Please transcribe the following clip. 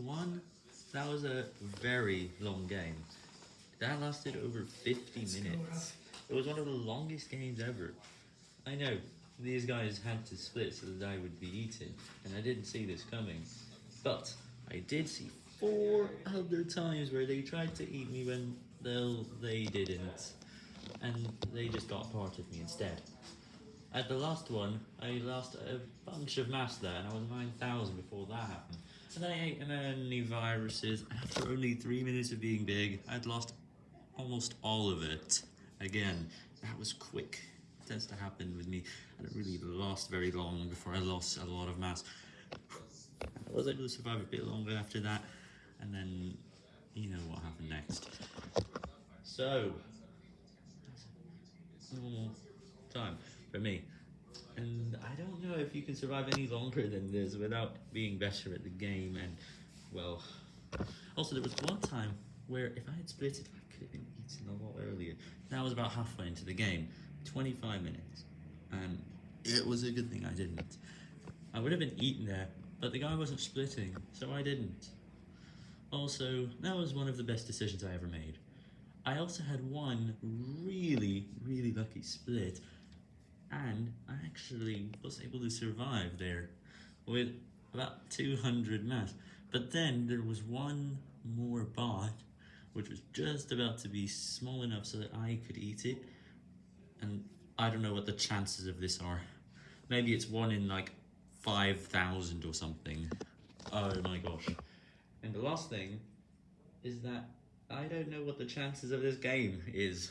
one, that was a very long game. That lasted over 50 minutes. It was one of the longest games ever. I know, these guys had to split so that I would be eaten, and I didn't see this coming. But, I did see four other times where they tried to eat me when they'll, they didn't. And they just got part of me instead. At the last one, I lost a bunch of mass there, and I was 9,000 before that happened. And then I ate many viruses, after only 3 minutes of being big, I'd lost almost all of it. Again, that was quick. It tends to happen with me, and it really lost very long before I lost a lot of mass. I was able to survive a bit longer after that, and then, you know what happened next. So, normal time for me. If you can survive any longer than this without being better at the game and, well, also there was one time where if I had split it, I could have been eaten a lot earlier. That was about halfway into the game, 25 minutes, and it was a good thing I didn't. I would have been eaten there, but the guy wasn't splitting, so I didn't. Also, that was one of the best decisions I ever made. I also had one really, really lucky split, and I actually was able to survive there with about 200 mass. But then there was one more bot, which was just about to be small enough so that I could eat it, and I don't know what the chances of this are. Maybe it's one in like 5,000 or something. Oh my gosh. And the last thing is that I don't know what the chances of this game is.